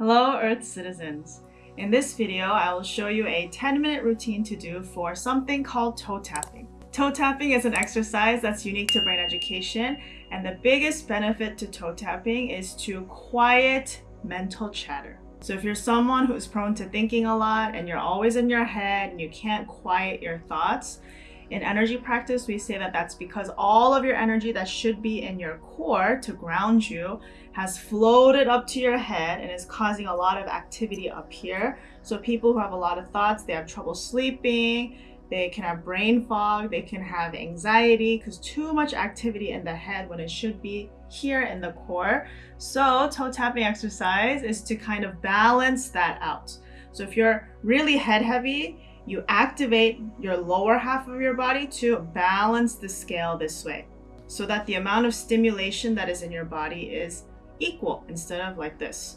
Hello Earth citizens. In this video, I will show you a 10 minute routine to do for something called toe tapping. Toe tapping is an exercise that's unique to brain education and the biggest benefit to toe tapping is to quiet mental chatter. So if you're someone who's prone to thinking a lot and you're always in your head and you can't quiet your thoughts, in energy practice, we say that that's because all of your energy that should be in your core to ground you has floated up to your head and is causing a lot of activity up here. So people who have a lot of thoughts, they have trouble sleeping, they can have brain fog, they can have anxiety because too much activity in the head when it should be here in the core. So toe tapping exercise is to kind of balance that out. So if you're really head heavy, you activate your lower half of your body to balance the scale this way so that the amount of stimulation that is in your body is equal instead of like this.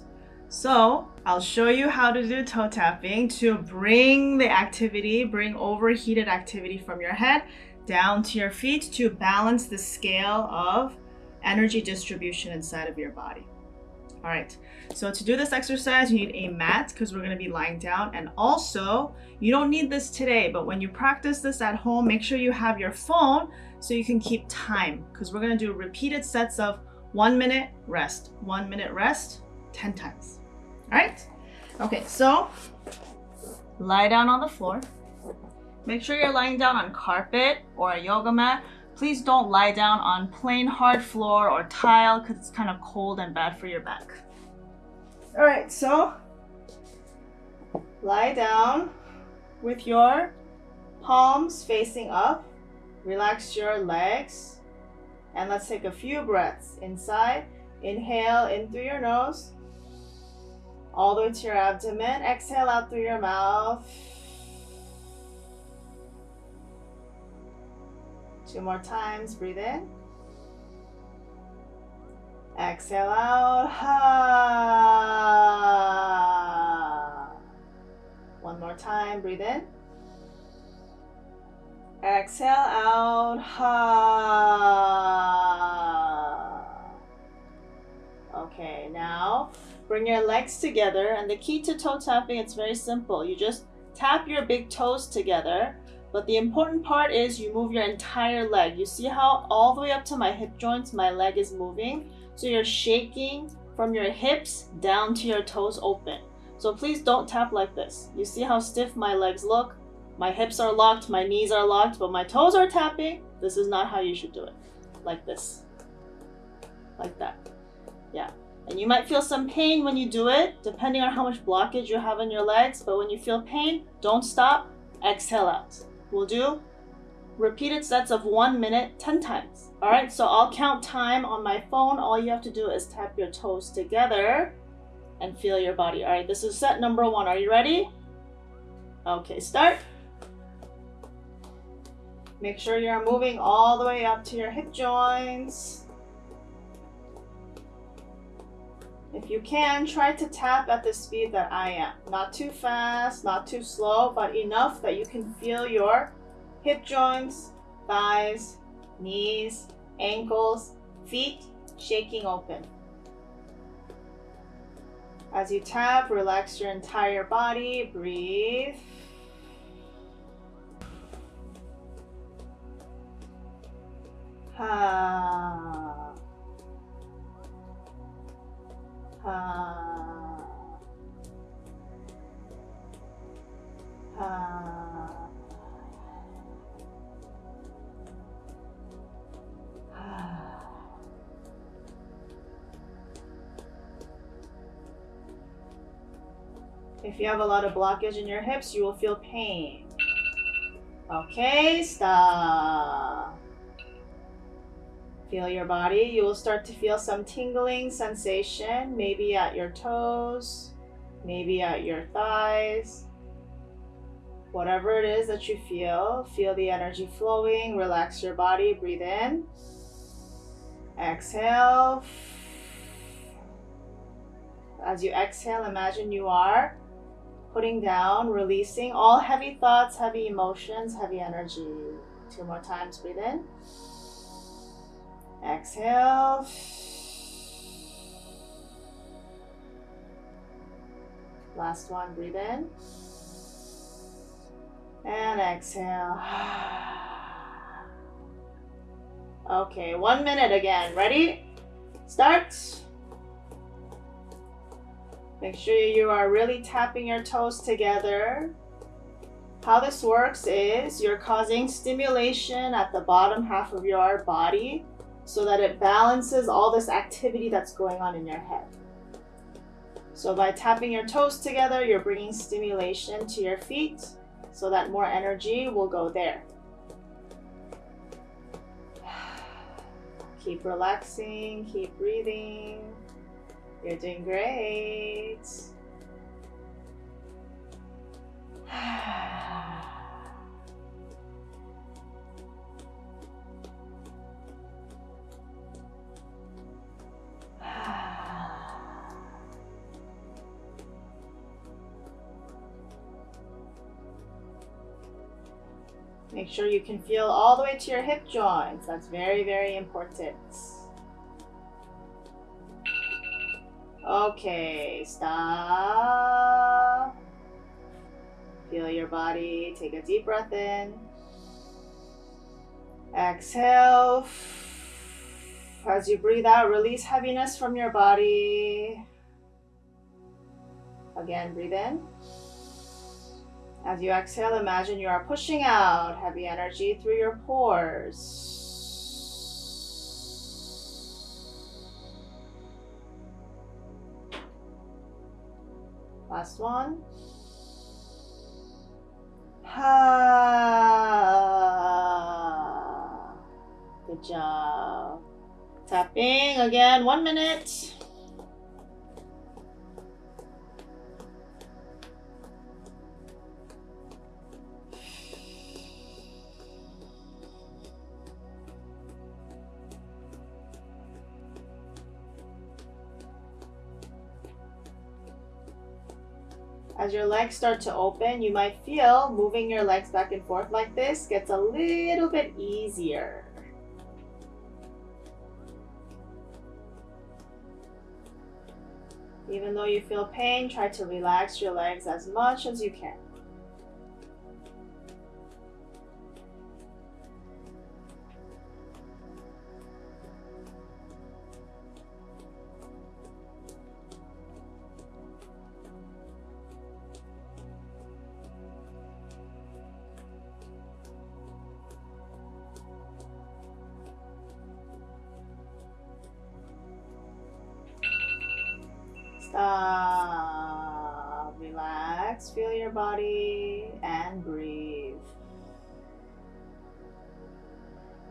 So I'll show you how to do toe tapping to bring the activity, bring overheated activity from your head down to your feet to balance the scale of energy distribution inside of your body. All right, so to do this exercise, you need a mat because we're gonna be lying down. And also, you don't need this today, but when you practice this at home, make sure you have your phone so you can keep time because we're gonna do repeated sets of one minute rest, one minute rest, 10 times. All right? Okay, so lie down on the floor. Make sure you're lying down on carpet or a yoga mat Please don't lie down on plain hard floor or tile because it's kind of cold and bad for your back. All right, so lie down with your palms facing up. Relax your legs. And let's take a few breaths inside. Inhale in through your nose. All the way to your abdomen. Exhale out through your mouth. Two more times. Breathe in. Exhale out. Ha. One more time. Breathe in. Exhale out. Ha. Okay, now bring your legs together. And the key to toe tapping, it's very simple. You just tap your big toes together but the important part is you move your entire leg. You see how all the way up to my hip joints, my leg is moving? So you're shaking from your hips down to your toes open. So please don't tap like this. You see how stiff my legs look? My hips are locked, my knees are locked, but my toes are tapping. This is not how you should do it. Like this. Like that. Yeah. And you might feel some pain when you do it, depending on how much blockage you have in your legs. But when you feel pain, don't stop. Exhale out. We'll do repeated sets of one minute 10 times. All right, so I'll count time on my phone. All you have to do is tap your toes together and feel your body. All right, this is set number one. Are you ready? Okay, start. Make sure you're moving all the way up to your hip joints. If you can, try to tap at the speed that I am. Not too fast, not too slow, but enough that you can feel your hip joints, thighs, knees, ankles, feet shaking open. As you tap, relax your entire body, breathe. Ah. Uh, uh, if you have a lot of blockage in your hips, you will feel pain. Okay, stop. Feel your body. You will start to feel some tingling sensation, maybe at your toes, maybe at your thighs. Whatever it is that you feel, feel the energy flowing. Relax your body. Breathe in. Exhale. As you exhale, imagine you are putting down, releasing all heavy thoughts, heavy emotions, heavy energy. Two more times. Breathe in. Exhale. Last one, breathe in. And exhale. Okay, one minute again. Ready? Start. Make sure you are really tapping your toes together. How this works is you're causing stimulation at the bottom half of your body so that it balances all this activity that's going on in your head. So by tapping your toes together, you're bringing stimulation to your feet so that more energy will go there. Keep relaxing, keep breathing. You're doing great. Make sure you can feel all the way to your hip joints. That's very, very important. Okay, stop. Feel your body. Take a deep breath in. Exhale. As you breathe out, release heaviness from your body. Again, breathe in. As you exhale, imagine you are pushing out heavy energy through your pores. Last one. Good job. Tapping again, one minute. As your legs start to open, you might feel moving your legs back and forth like this gets a little bit easier. Even though you feel pain, try to relax your legs as much as you can. Feel your body and breathe.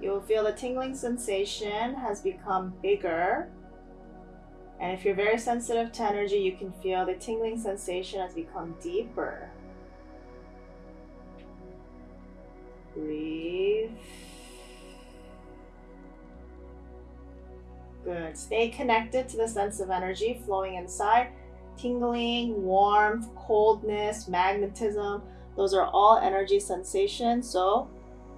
You'll feel the tingling sensation has become bigger. And if you're very sensitive to energy, you can feel the tingling sensation has become deeper. Breathe. Good. Stay connected to the sense of energy flowing inside. Tingling, warmth, coldness, magnetism. Those are all energy sensations. So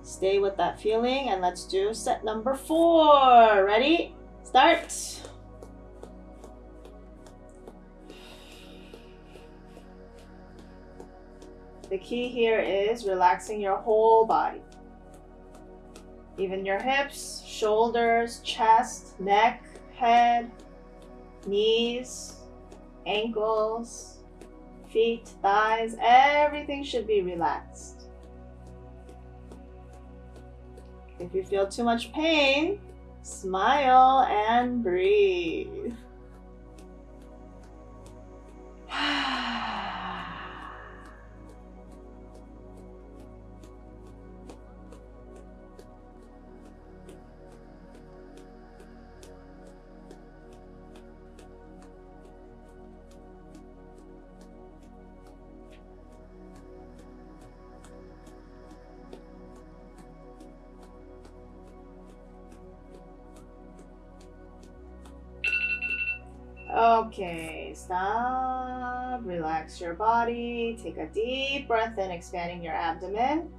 stay with that feeling and let's do set number four. Ready? Start. The key here is relaxing your whole body. Even your hips, shoulders, chest, neck, head, knees, ankles, feet, thighs, everything should be relaxed. If you feel too much pain, smile and breathe. Okay, stop. Relax your body. Take a deep breath in, expanding your abdomen.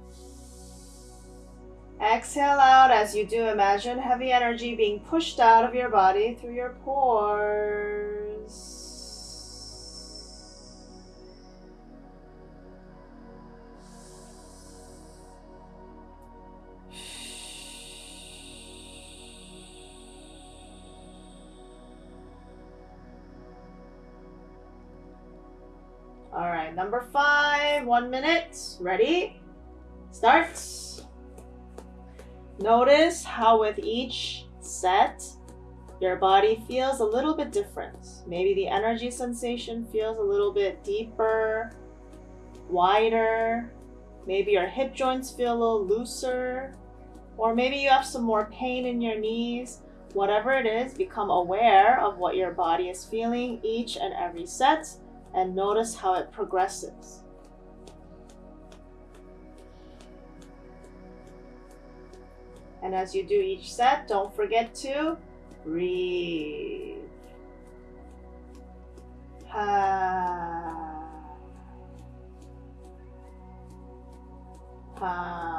Exhale out as you do. Imagine heavy energy being pushed out of your body through your pores. All right, number five, one minute. Ready? Start. Notice how with each set, your body feels a little bit different. Maybe the energy sensation feels a little bit deeper, wider. Maybe your hip joints feel a little looser. Or maybe you have some more pain in your knees. Whatever it is, become aware of what your body is feeling each and every set and notice how it progresses. And as you do each set, don't forget to breathe. Ha. Ha.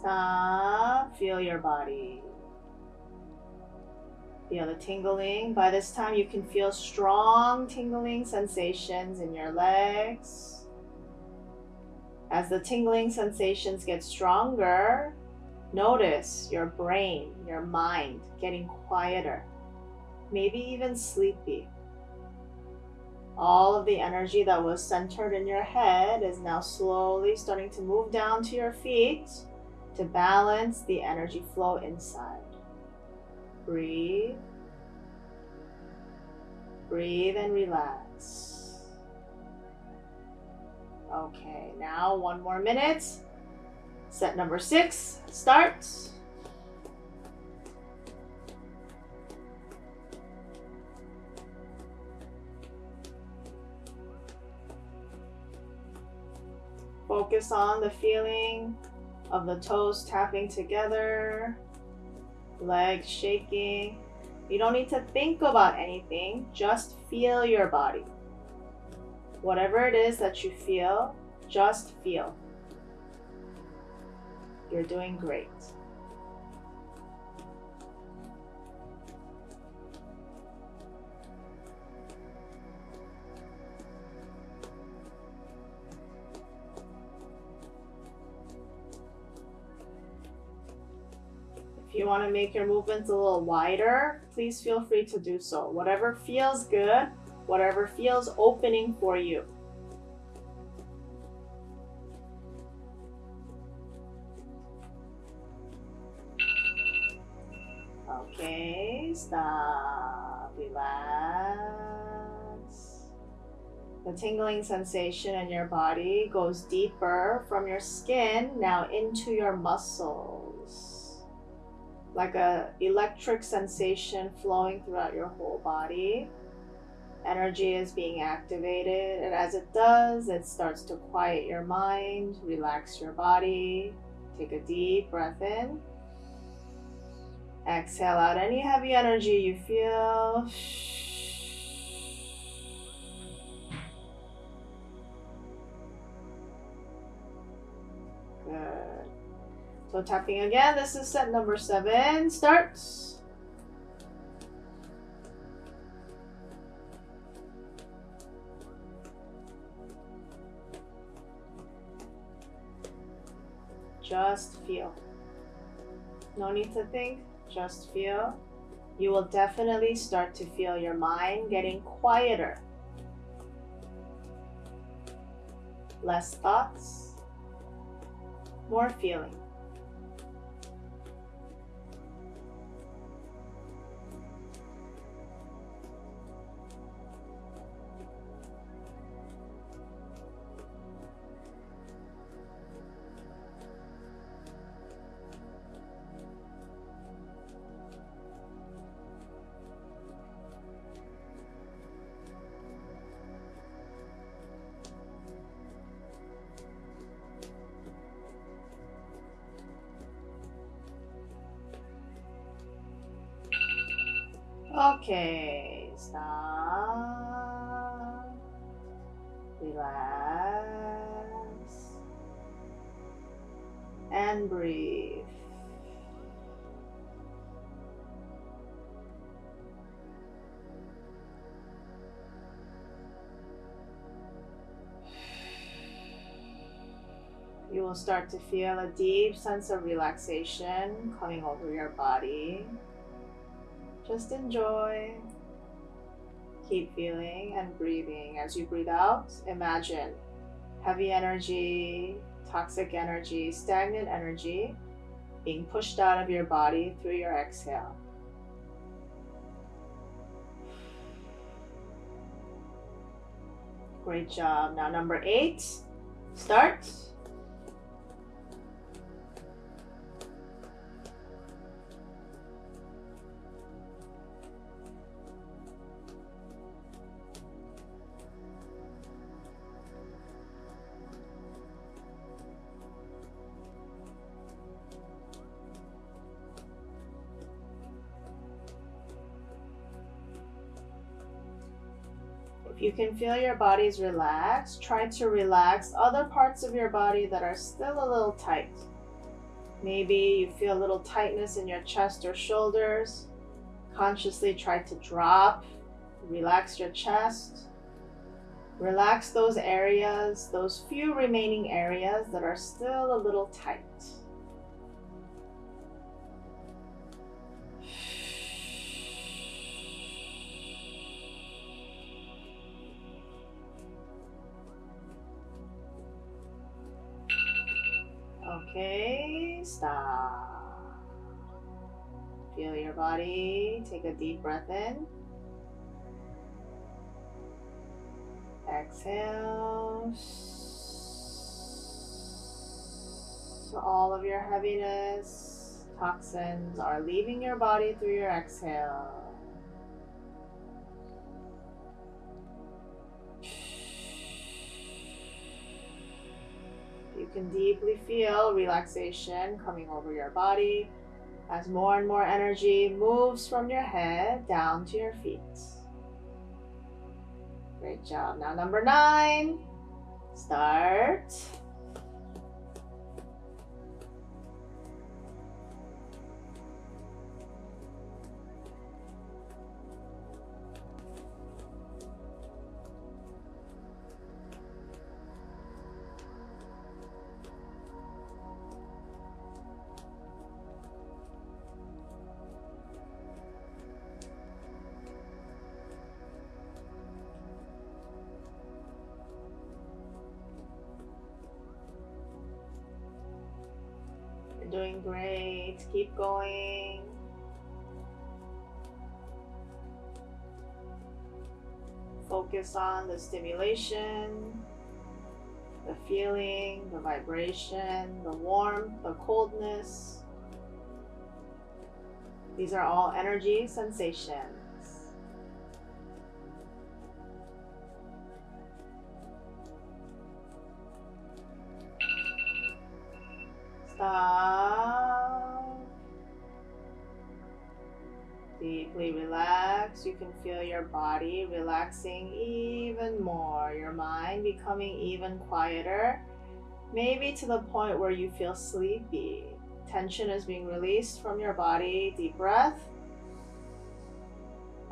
Stop. Feel your body. Feel the tingling. By this time, you can feel strong tingling sensations in your legs. As the tingling sensations get stronger, notice your brain, your mind getting quieter, maybe even sleepy. All of the energy that was centered in your head is now slowly starting to move down to your feet to balance the energy flow inside. Breathe. Breathe and relax. Okay, now one more minute. Set number six, start. Focus on the feeling of the toes tapping together, legs shaking. You don't need to think about anything, just feel your body. Whatever it is that you feel, just feel. You're doing great. You want to make your movements a little wider, please feel free to do so. Whatever feels good, whatever feels opening for you. Okay, stop, relax. The tingling sensation in your body goes deeper from your skin now into your muscles. Like a electric sensation flowing throughout your whole body. Energy is being activated, and as it does, it starts to quiet your mind, relax your body. Take a deep breath in. Exhale out any heavy energy you feel. So tapping again. This is set number seven. Starts. Just feel. No need to think, just feel. You will definitely start to feel your mind getting quieter. Less thoughts, more feeling. Okay, stop. Relax. And breathe. You will start to feel a deep sense of relaxation coming over your body. Just enjoy. Keep feeling and breathing. As you breathe out, imagine heavy energy, toxic energy, stagnant energy being pushed out of your body through your exhale. Great job. Now, number eight, start. You can feel your body's relaxed, try to relax other parts of your body that are still a little tight. Maybe you feel a little tightness in your chest or shoulders. Consciously try to drop, relax your chest. Relax those areas, those few remaining areas that are still a little tight. Okay, stop. Feel your body. Take a deep breath in. Exhale. So all of your heaviness, toxins are leaving your body through your exhale. Can deeply feel relaxation coming over your body as more and more energy moves from your head down to your feet. Great job. Now, number nine, start. Doing great. Keep going. Focus on the stimulation, the feeling, the vibration, the warmth, the coldness. These are all energy sensations. Deeply relax. You can feel your body relaxing even more, your mind becoming even quieter, maybe to the point where you feel sleepy. Tension is being released from your body. Deep breath.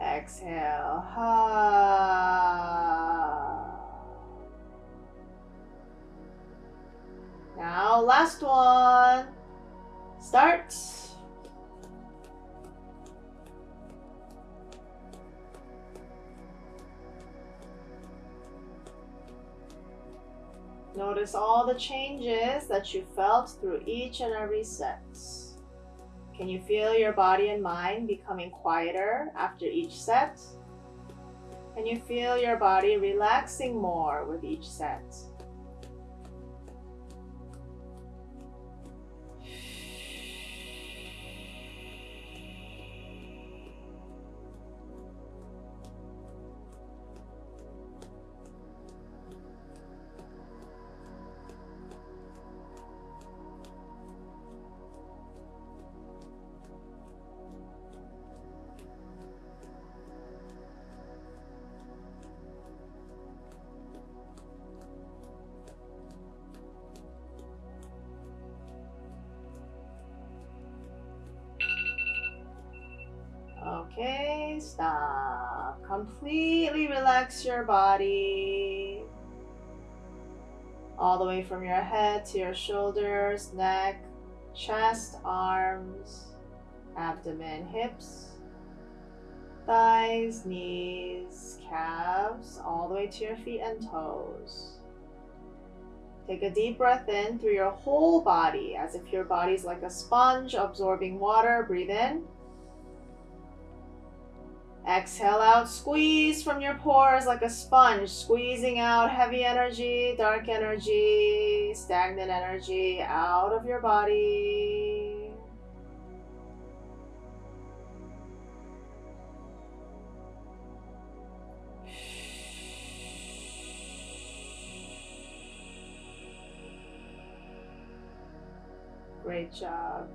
Exhale. Ha. Start. Notice all the changes that you felt through each and every set. Can you feel your body and mind becoming quieter after each set? Can you feel your body relaxing more with each set? Completely relax your body. all the way from your head to your shoulders, neck, chest, arms, abdomen, hips, thighs, knees, calves, all the way to your feet and toes. Take a deep breath in through your whole body as if your body's like a sponge absorbing water. Breathe in. Exhale out, squeeze from your pores like a sponge, squeezing out heavy energy, dark energy, stagnant energy out of your body. Great job.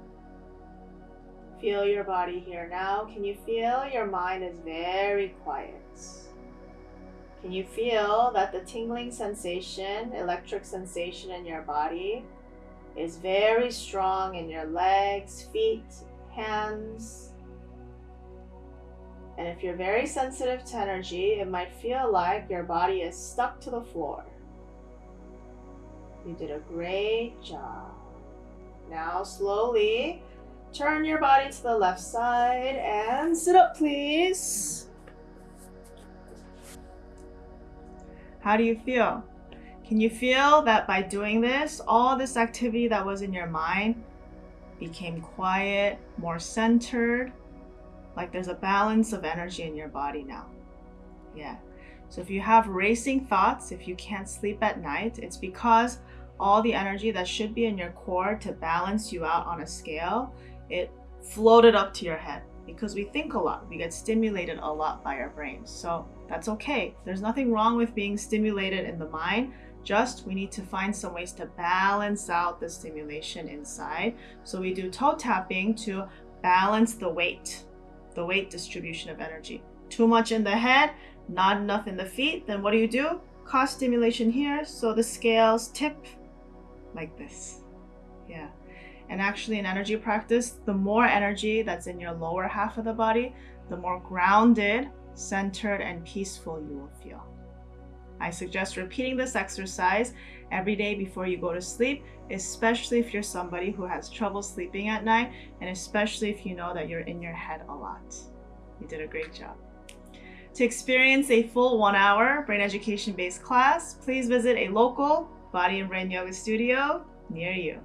Feel your body here now. Can you feel your mind is very quiet? Can you feel that the tingling sensation, electric sensation in your body is very strong in your legs, feet, hands? And if you're very sensitive to energy, it might feel like your body is stuck to the floor. You did a great job. Now slowly turn your body to the left side and sit up please. How do you feel? Can you feel that by doing this, all this activity that was in your mind became quiet, more centered, like there's a balance of energy in your body now? Yeah. So if you have racing thoughts, if you can't sleep at night, it's because all the energy that should be in your core to balance you out on a scale, it floated up to your head because we think a lot. We get stimulated a lot by our brains. So that's okay. There's nothing wrong with being stimulated in the mind. Just we need to find some ways to balance out the stimulation inside. So we do toe tapping to balance the weight, the weight distribution of energy. Too much in the head, not enough in the feet. Then what do you do? Cause stimulation here. So the scales tip like this. Yeah. And actually, in energy practice, the more energy that's in your lower half of the body, the more grounded, centered, and peaceful you will feel. I suggest repeating this exercise every day before you go to sleep, especially if you're somebody who has trouble sleeping at night, and especially if you know that you're in your head a lot. You did a great job. To experience a full one hour brain education based class, please visit a local Body and Brain Yoga studio near you.